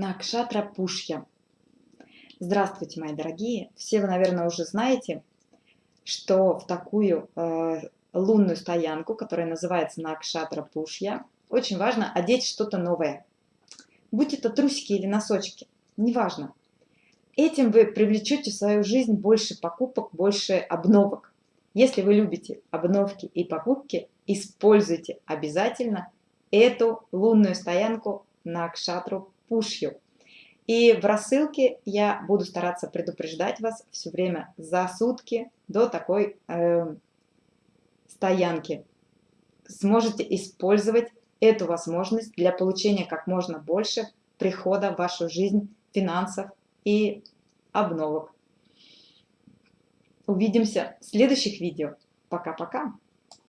Накшатра Пушья. Здравствуйте, мои дорогие! Все вы, наверное, уже знаете, что в такую э, лунную стоянку, которая называется Накшатра Пушья, очень важно одеть что-то новое. Будь это трусики или носочки, неважно. Этим вы привлечете в свою жизнь больше покупок, больше обновок. Если вы любите обновки и покупки, используйте обязательно эту лунную стоянку на Акшатру Пушью. И в рассылке я буду стараться предупреждать вас все время за сутки до такой э, стоянки. Сможете использовать эту возможность для получения как можно больше прихода в вашу жизнь финансов и обновок. Увидимся в следующих видео. Пока-пока!